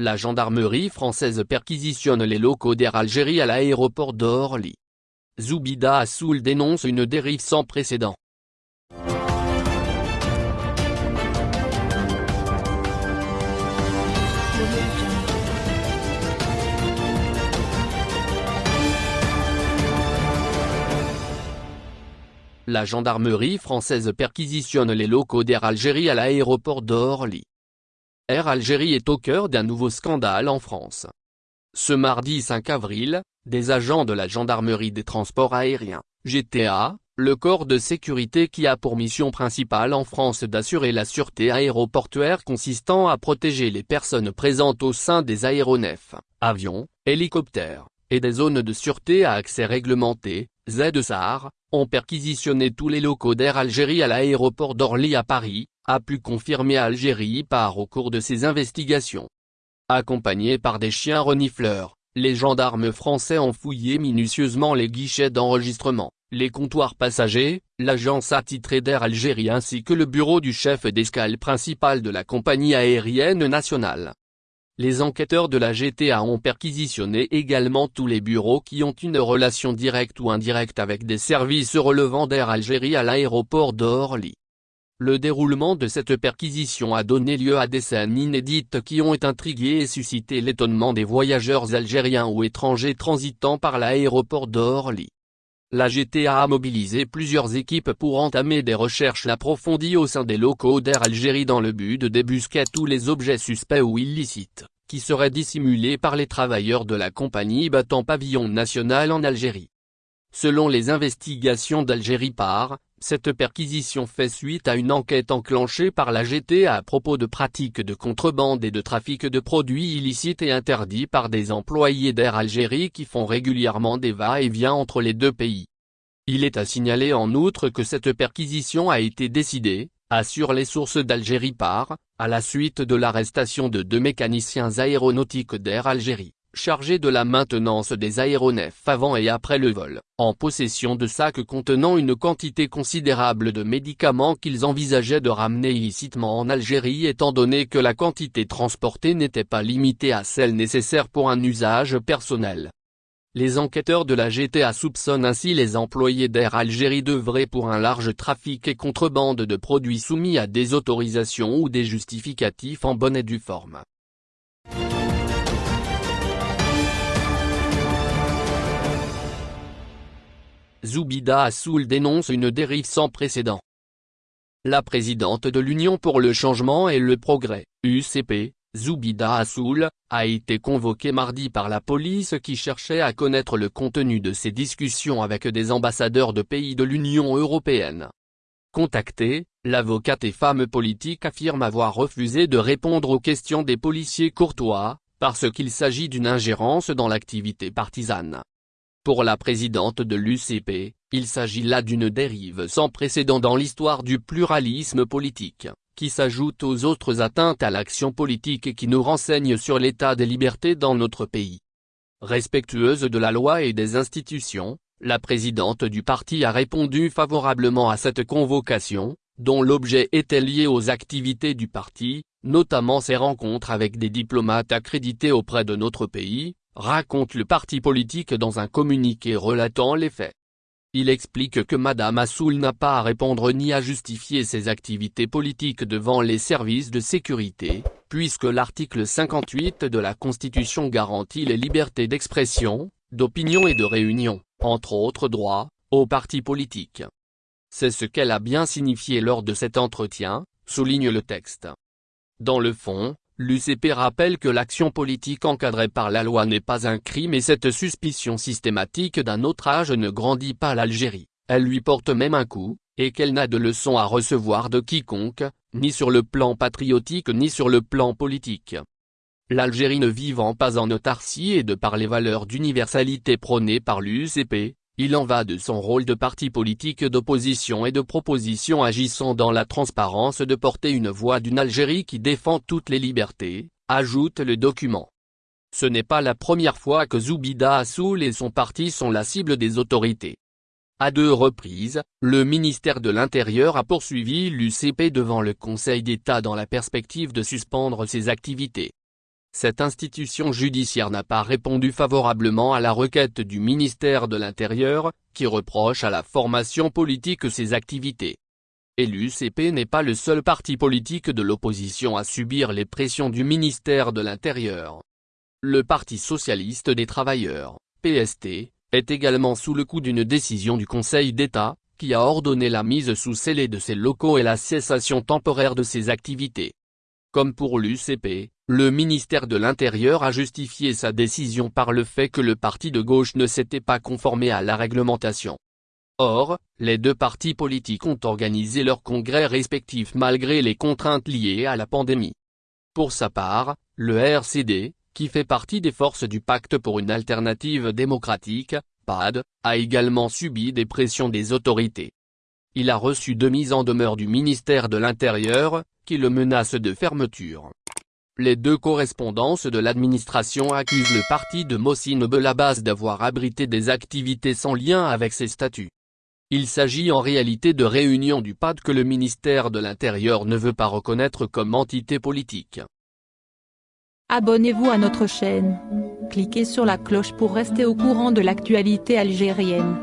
La gendarmerie française perquisitionne les locaux d'Air Algérie à l'aéroport d'Orly. Zoubida Assoul dénonce une dérive sans précédent. La gendarmerie française perquisitionne les locaux d'Air Algérie à l'aéroport d'Orly. Air Algérie est au cœur d'un nouveau scandale en France. Ce mardi 5 avril, des agents de la gendarmerie des transports aériens, GTA, le corps de sécurité qui a pour mission principale en France d'assurer la sûreté aéroportuaire consistant à protéger les personnes présentes au sein des aéronefs, avions, hélicoptères, et des zones de sûreté à accès réglementé, ZSAR, ont perquisitionné tous les locaux d'Air Algérie à l'aéroport d'Orly à Paris, a pu confirmer Algérie par au cours de ses investigations. Accompagnés par des chiens renifleurs, les gendarmes français ont fouillé minutieusement les guichets d'enregistrement, les comptoirs passagers, l'agence attitrée d'Air Algérie ainsi que le bureau du chef d'escale principal de la compagnie aérienne nationale. Les enquêteurs de la GTA ont perquisitionné également tous les bureaux qui ont une relation directe ou indirecte avec des services relevant d'Air Algérie à l'aéroport d'Orly. Le déroulement de cette perquisition a donné lieu à des scènes inédites qui ont intrigué et suscité l'étonnement des voyageurs algériens ou étrangers transitant par l'aéroport d'Orly. La GTA a mobilisé plusieurs équipes pour entamer des recherches approfondies au sein des locaux d'Air Algérie dans le but de débusquer tous les objets suspects ou illicites, qui seraient dissimulés par les travailleurs de la compagnie battant pavillon national en Algérie. Selon les investigations d'Algérie par, cette perquisition fait suite à une enquête enclenchée par la GTA à propos de pratiques de contrebande et de trafic de produits illicites et interdits par des employés d'Air Algérie qui font régulièrement des va-et-vient entre les deux pays. Il est à signaler en outre que cette perquisition a été décidée, assure les sources d'Algérie par, à la suite de l'arrestation de deux mécaniciens aéronautiques d'Air Algérie chargés de la maintenance des aéronefs avant et après le vol, en possession de sacs contenant une quantité considérable de médicaments qu'ils envisageaient de ramener illicitement en Algérie étant donné que la quantité transportée n'était pas limitée à celle nécessaire pour un usage personnel. Les enquêteurs de la GTA soupçonnent ainsi les employés d'Air Algérie d'œuvrer pour un large trafic et contrebande de produits soumis à des autorisations ou des justificatifs en bonne et due forme. Zoubida Assoul dénonce une dérive sans précédent. La présidente de l'Union pour le changement et le progrès, UCP, Zoubida Assoul, a été convoquée mardi par la police qui cherchait à connaître le contenu de ses discussions avec des ambassadeurs de pays de l'Union européenne. Contactée, l'avocate et femme politique affirme avoir refusé de répondre aux questions des policiers courtois, parce qu'il s'agit d'une ingérence dans l'activité partisane. Pour la présidente de l'UCP, il s'agit là d'une dérive sans précédent dans l'histoire du pluralisme politique, qui s'ajoute aux autres atteintes à l'action politique et qui nous renseigne sur l'état des libertés dans notre pays. Respectueuse de la loi et des institutions, la présidente du parti a répondu favorablement à cette convocation, dont l'objet était lié aux activités du parti, notamment ses rencontres avec des diplomates accrédités auprès de notre pays, raconte le parti politique dans un communiqué relatant les faits. Il explique que Madame Assoul n'a pas à répondre ni à justifier ses activités politiques devant les services de sécurité, puisque l'article 58 de la Constitution garantit les libertés d'expression, d'opinion et de réunion, entre autres droits, aux partis politiques. C'est ce qu'elle a bien signifié lors de cet entretien, souligne le texte. Dans le fond, L'UCP rappelle que l'action politique encadrée par la loi n'est pas un crime et cette suspicion systématique d'un autre âge ne grandit pas l'Algérie, elle lui porte même un coup, et qu'elle n'a de leçons à recevoir de quiconque, ni sur le plan patriotique ni sur le plan politique. L'Algérie ne vivant pas en autarcie et de par les valeurs d'universalité prônées par l'UCP, il en va de son rôle de parti politique d'opposition et de proposition agissant dans la transparence de porter une voix d'une Algérie qui défend toutes les libertés, ajoute le document. Ce n'est pas la première fois que Zoubida Assoul et son parti sont la cible des autorités. À deux reprises, le ministère de l'Intérieur a poursuivi l'UCP devant le Conseil d'État dans la perspective de suspendre ses activités. Cette institution judiciaire n'a pas répondu favorablement à la requête du ministère de l'Intérieur, qui reproche à la formation politique ses activités. Et l'UCP n'est pas le seul parti politique de l'opposition à subir les pressions du ministère de l'Intérieur. Le Parti Socialiste des Travailleurs, PST, est également sous le coup d'une décision du Conseil d'État, qui a ordonné la mise sous scellé de ses locaux et la cessation temporaire de ses activités. Comme pour l'UCP, le ministère de l'Intérieur a justifié sa décision par le fait que le parti de gauche ne s'était pas conformé à la réglementation. Or, les deux partis politiques ont organisé leurs congrès respectifs malgré les contraintes liées à la pandémie. Pour sa part, le RCD, qui fait partie des forces du Pacte pour une alternative démocratique, PAD, a également subi des pressions des autorités. Il a reçu deux mises en demeure du ministère de l'Intérieur, qui le menace de fermeture. Les deux correspondances de l'administration accusent le parti de Mossine Belabas d'avoir abrité des activités sans lien avec ses statuts. Il s'agit en réalité de réunions du PAD que le ministère de l'Intérieur ne veut pas reconnaître comme entité politique. Abonnez-vous à notre chaîne. Cliquez sur la cloche pour rester au courant de l'actualité algérienne.